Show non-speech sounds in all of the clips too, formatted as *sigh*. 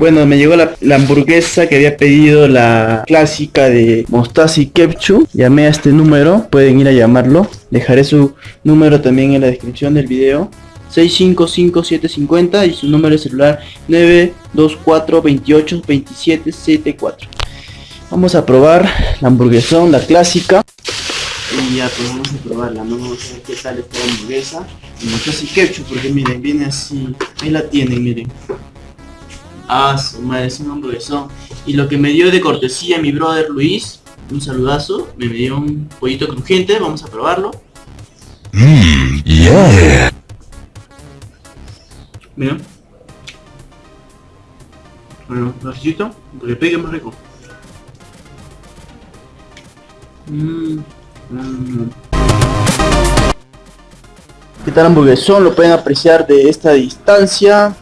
Bueno, me llegó la, hamburguesa que había pedido la clásica de mostaza y ketchup. Llamé a este número, pueden ir a llamarlo. Dejaré su número también en la descripción del video. 655750 y su número de celular 924 28 27 74. Vamos a probar la hamburguesón, la clásica. Y ya pues vamos a probarla, ¿no? vamos a ver qué tal esta hamburguesa. Y mostaza y ketchup, porque miren, viene así. Ahí la tienen, miren. Ah, su madre, es un hamburguesón. Y lo que me dio de cortesía mi brother Luis, un saludazo, me dio un pollito crujiente, vamos a probarlo. Mmm, yeah. Mira. Bueno, necesito porque pegue más rico. Mm, mm. ¿Qué tal hamburguesón? Lo pueden apreciar de esta distancia.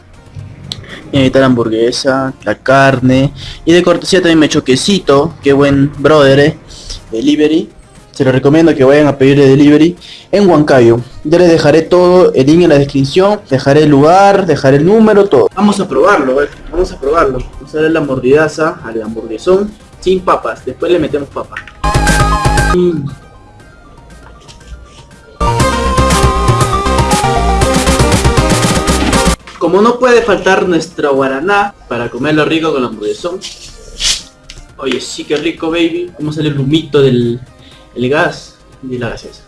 La hamburguesa, la carne. Y de cortesía también me quesito. Qué buen brother, eh. Delivery. Se lo recomiendo que vayan a pedir de delivery en Huancayo. Ya les dejaré todo el link en la descripción. Dejaré el lugar, dejaré el número, todo. Vamos a probarlo, eh. Vamos a probarlo. Darle la mordidaza al hamburguesón sin papas. Después le metemos papas. Como no puede faltar nuestra guaraná para comerlo rico con la hamburguesón. Oye, sí que rico, baby. A sale el humito del el gas y la gaseosa.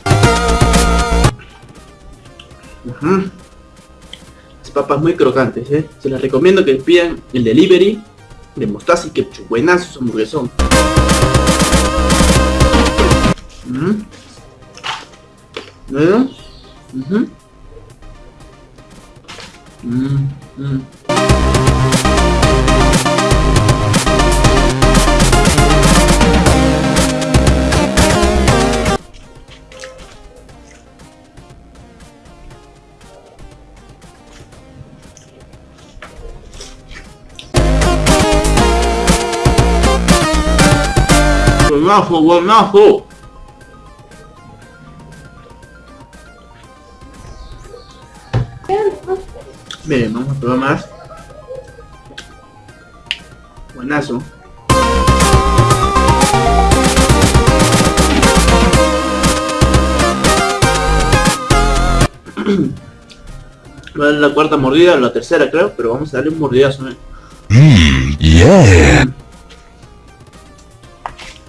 Las papas muy crocantes, ¿eh? Se les recomiendo que pidan el delivery de mostaza y ketchup. Buenazo su hamburguesón. Ujú. ¿Bueno? Ujú. Mm, mm. Buenazo, buenazo. Bien, vamos a probar más. Buenazo. *clears throat* Darle la cuarta mordida, la tercera creo, pero vamos a darle un mordidazo. ¿eh? Mmm, yeah.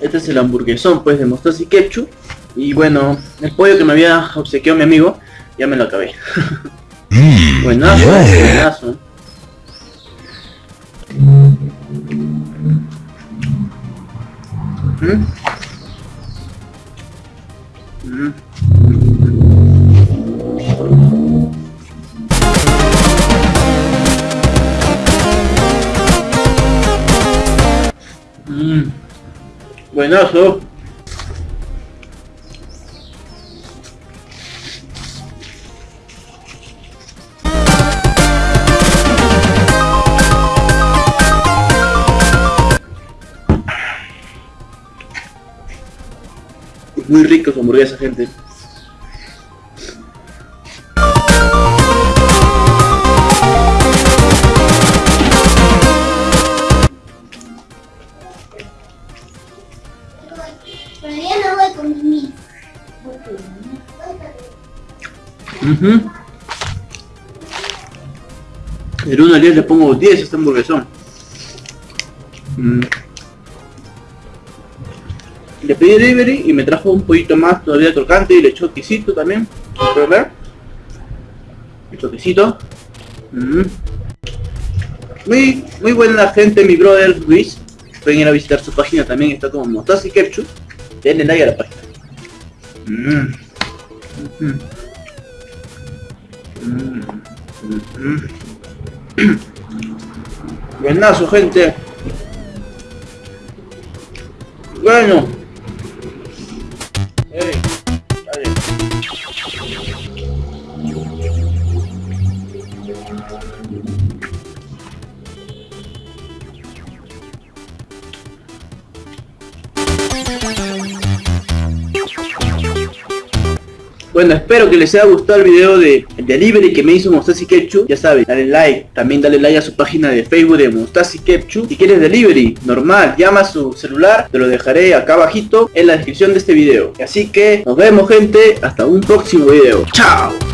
Este es el hamburguesón pues de mostaza y ketchup. Y bueno, el pollo que me había obsequiado mi amigo, ya me lo acabé. *laughs* Buenazo, yeah. buenazo. ¿Mm? Mm. Mm. Buenazo. Muy rico su hamburguesa, gente. Pero ya no voy con mi. Ujú. El 1 al 10 le pongo 10 a este hamburguesón. Mm. Le pedí delivery y me trajo un poquito más todavía crocante y le echó quesito también. ¿Pueden ver? Mm. Muy, muy buena gente, mi brother Luis. Pueden ir a visitar su página también, está como Mostaza y Ketchup. Denle like a la página. Mm, mm, mm. Buenazo, gente. Bueno. Ey, dale. Bueno, espero que les haya gustado el video de el delivery que me hizo Mostazi Ketchup. Ya saben, dale like, también dale like a su página de Facebook de Mostazi Ketchup. Si quieres delivery, normal, llama a su celular, te lo dejaré acá abajito en la descripción de este video. Así que nos vemos gente, hasta un próximo video. Chao.